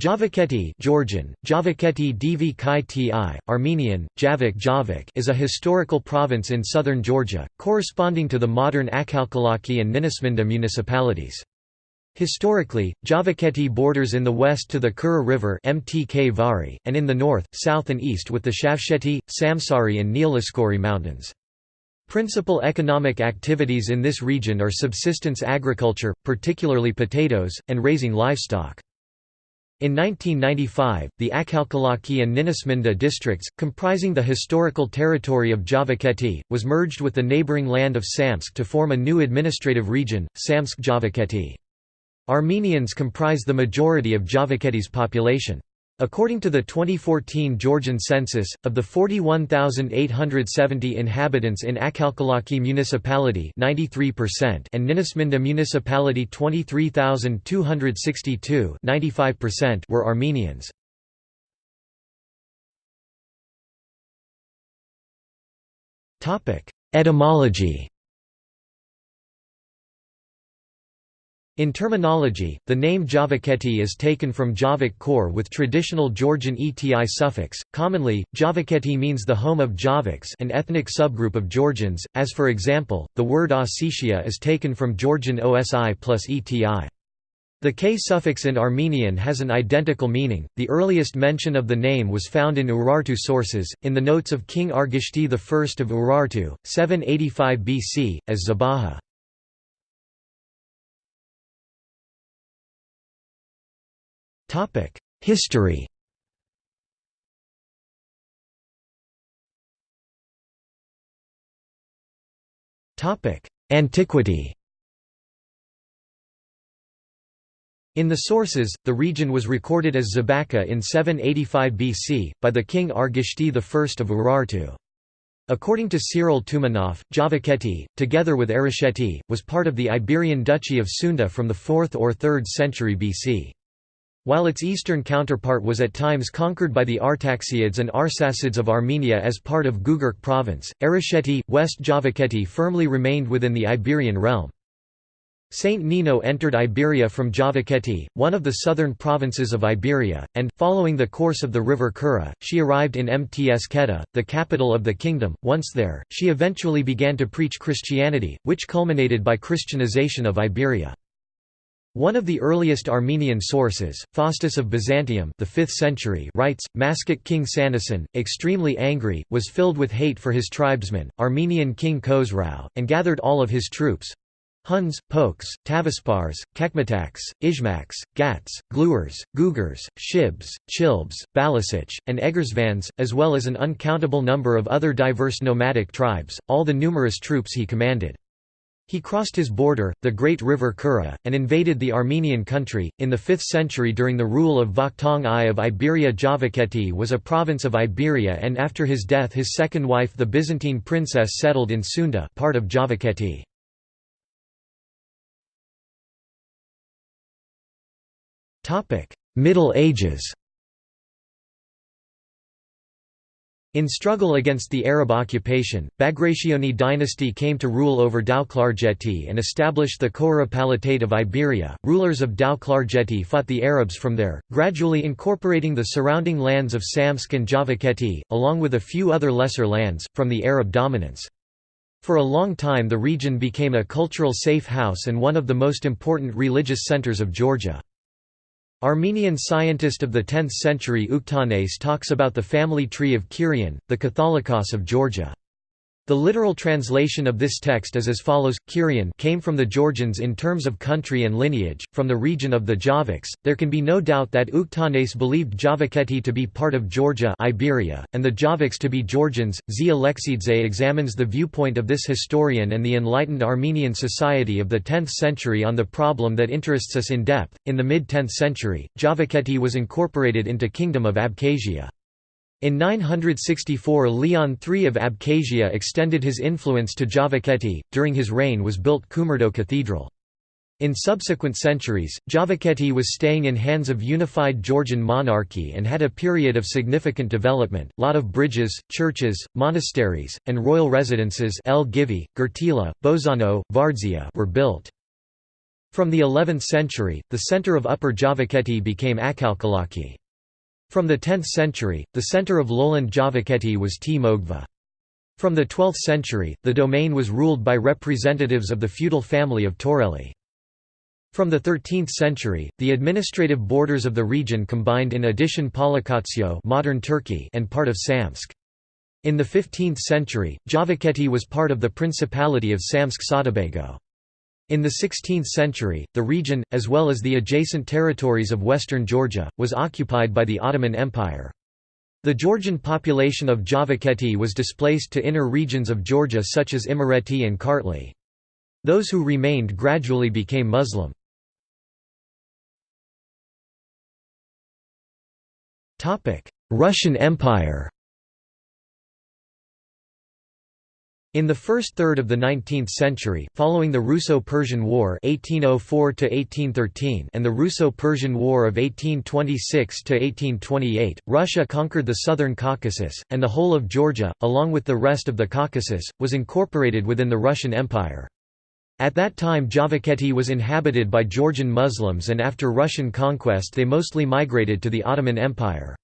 Javakheti Georgian, Javakheti Dvi Ti, Armenian, Javik Javik is a historical province in southern Georgia, corresponding to the modern Akhalkalaki and Ninotsminda municipalities. Historically, Javakheti borders in the west to the Kura River Mtkvari, and in the north, south and east with the Shavsheti, Samsari and Neoliskori mountains. Principal economic activities in this region are subsistence agriculture, particularly potatoes, and raising livestock. In 1995, the Akhalkalaki and Ninotsminda districts, comprising the historical territory of Javakheti, was merged with the neighboring land of Samsk to form a new administrative region, Samtskhe-Javakheti. Armenians comprise the majority of Javakheti's population. According to the 2014 Georgian census, of the 41,870 inhabitants in Akhalkalaki municipality 93% and Ninotsminda municipality 23,262 95% were Armenians. Etymology In terminology, the name Javakheti is taken from Javik Kor with traditional Georgian eti suffix. Commonly, Javakheti means the home of Javiks, an ethnic subgroup of Georgians, as for example, the word Ossetia is taken from Georgian osi plus eti. The k suffix in Armenian has an identical meaning. The earliest mention of the name was found in Urartu sources, in the notes of King Argishti I of Urartu, 785 BC, as Zabaha. History Topic: Antiquity In the sources, the region was recorded as Zabaka in 785 BC, by the king Argishti I of Urartu. According to Cyril Toumanoff, Javakheti, together with Arasheti, was part of the Iberian Duchy of Sunda from the 4th or 3rd century BC. While its eastern counterpart was at times conquered by the Artaxiads and Arsacids of Armenia as part of Gugark province, Arasheti, West Javakheti firmly remained within the Iberian realm. Saint Nino entered Iberia from Javakheti, one of the southern provinces of Iberia, and, following the course of the river Kura, she arrived in Mtskheta, the capital of the kingdom. Once there, she eventually began to preach Christianity, which culminated by Christianization of Iberia. One of the earliest Armenian sources, Faustus of Byzantium the 5th century writes, Maskit king Sanasin, extremely angry, was filled with hate for his tribesmen, Armenian king Khosrau, and gathered all of his troops, Huns, Pokes, Tavispars, Kekmataks, Izhmaks, Gats, Gluers, Gugurs, Shibs, Chilbs, Balasich, and Egersvans, as well as an uncountable number of other diverse nomadic tribes, all the numerous troops he commanded. He crossed his border, the great river Kura, and invaded the Armenian country. In the 5th century, during the rule of Vakhtang I of Iberia, Javakheti was a province of Iberia, and after his death, his second wife, the Byzantine princess, settled in Sunda, part of Javakheti. Topic: Middle Ages. In struggle against the Arab occupation, Bagrationi dynasty came to rule over Tao-Klarjeti and established the Kohra Palatate of Iberia. Rulers of Tao-Klarjeti fought the Arabs from there, gradually incorporating the surrounding lands of Samtskhe and Javakheti, along with a few other lesser lands, from the Arab dominance. For a long time the region became a cultural safe house and one of the most important religious centers of Georgia. Armenian scientist of the 10th century Uktanes talks about the family tree of Kirian, the Catholicos of Georgia. The literal translation of this text is as follows: Kirian came from the Georgians in terms of country and lineage, from the region of the Javiks. There can be no doubt that Uktanes believed Javakheti to be part of Georgia, Iberia, and the Javiks to be Georgians. Z. Alexidze examines the viewpoint of this historian and the enlightened Armenian society of the 10th century on the problem that interests us in depth. In the mid-10th century, Javakheti was incorporated into Kingdom of Abkhazia. In 964 Leon III of Abkhazia extended his influence to Javakheti, during his reign was built Kumurdo Cathedral. In subsequent centuries, Javakheti was staying in hands of unified Georgian monarchy and had a period of significant development. Lot of bridges, churches, monasteries, and royal residences El Givi, Gertila, Bozano, Vardzia were built. From the 11th century, the center of Upper Javakheti became Akhalkalaki. From the 10th century, the center of lowland Javakheti was T. Mogva. From the 12th century, the domain was ruled by representatives of the feudal family of Torelli. From the 13th century, the administrative borders of the region combined in addition Palikatsio modern Turkey and part of Samsk. In the 15th century, Javakheti was part of the Principality of Samtskhe-Sautobago. In the 16th century, the region, as well as the adjacent territories of western Georgia, was occupied by the Ottoman Empire. The Georgian population of Javakheti was displaced to inner regions of Georgia such as Imereti and Kartli. Those who remained gradually became Muslim. Russian Empire In the first third of the 19th century, following the Russo-Persian War (1804–1813) and the Russo-Persian War of 1826–1828, Russia conquered the southern Caucasus, and the whole of Georgia, along with the rest of the Caucasus, was incorporated within the Russian Empire. At that time Javakheti was inhabited by Georgian Muslims and after Russian conquest they mostly migrated to the Ottoman Empire.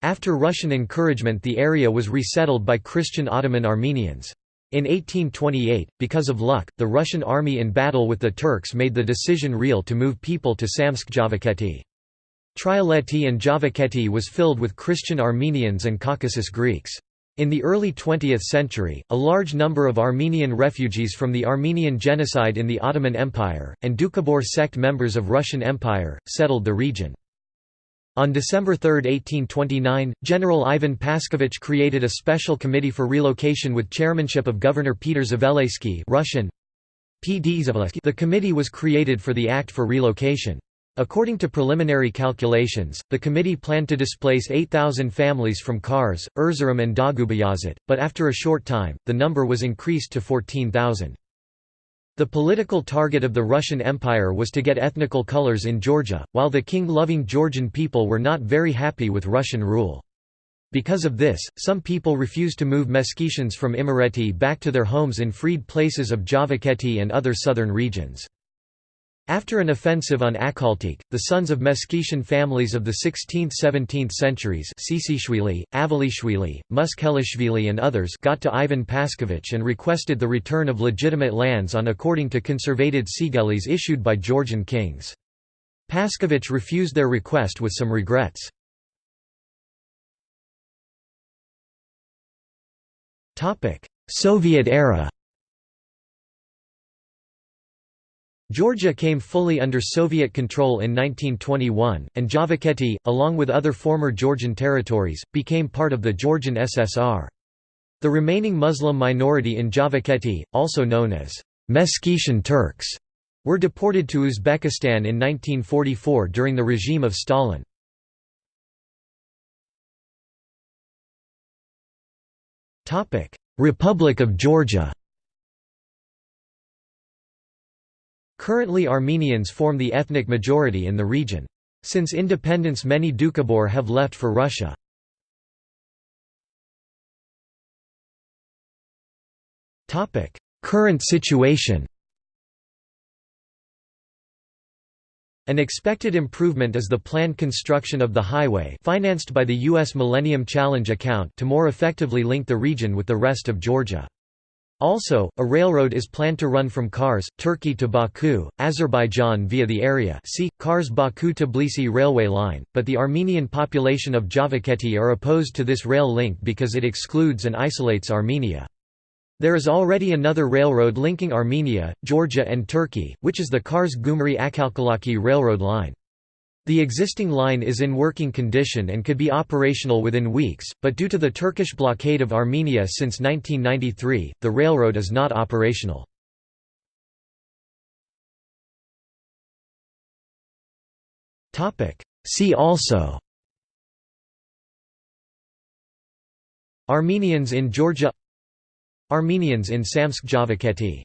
After Russian encouragement the area was resettled by Christian Ottoman Armenians. In 1828, because of luck, the Russian army in battle with the Turks made the decision real to move people to Samtskhe-Javakheti. Trialeti and Javakheti was filled with Christian Armenians and Caucasus Greeks. In the early 20th century, a large number of Armenian refugees from the Armenian genocide in the Ottoman Empire, and Doukhobor sect members of Russian Empire, settled the region. On December 3, 1829, General Ivan Paskevich created a special committee for relocation with chairmanship of Governor Peter Zaveleysky Russian. The committee was created for the Act for Relocation. According to preliminary calculations, the committee planned to displace 8,000 families from Kars, Erzurum and Dagubayazit, but after a short time, the number was increased to 14,000. The political target of the Russian Empire was to get ethnical colors in Georgia, while the king-loving Georgian people were not very happy with Russian rule. Because of this, some people refused to move Meskhetians from Imereti back to their homes in freed places of Javakheti and other southern regions. After an offensive on Akhaltik, the sons of Meskhetian families of the 16th–17th centuries Sisishvili, Avalishvili, Muskhelishvili and others got to Ivan Paskevich and requested the return of legitimate lands on according to conservated sigelis issued by Georgian kings. Paskevich refused their request with some regrets. Soviet era Georgia came fully under Soviet control in 1921, and Javakheti, along with other former Georgian territories, became part of the Georgian SSR. The remaining Muslim minority in Javakheti, also known as Meskhetian Turks, were deported to Uzbekistan in 1944 during the regime of Stalin. Republic of Georgia Currently Armenians form the ethnic majority in the region. Since independence many Doukhobor have left for Russia. Current situation An expected improvement is the planned construction of the highway financed by the U.S. Millennium Challenge account to more effectively link the region with the rest of Georgia. Also, a railroad is planned to run from Kars, Turkey to Baku, Azerbaijan via the area see, Kars-Baku-Tbilisi railway line, but the Armenian population of Javakheti are opposed to this rail link because it excludes and isolates Armenia. There is already another railroad linking Armenia, Georgia and Turkey, which is the Kars-Gumri-Akhalkalaki railroad line. The existing line is in working condition and could be operational within weeks, but due to the Turkish blockade of Armenia since 1993, the railroad is not operational. See also Armenians in Georgia Armenians in Samtskhe-Javakheti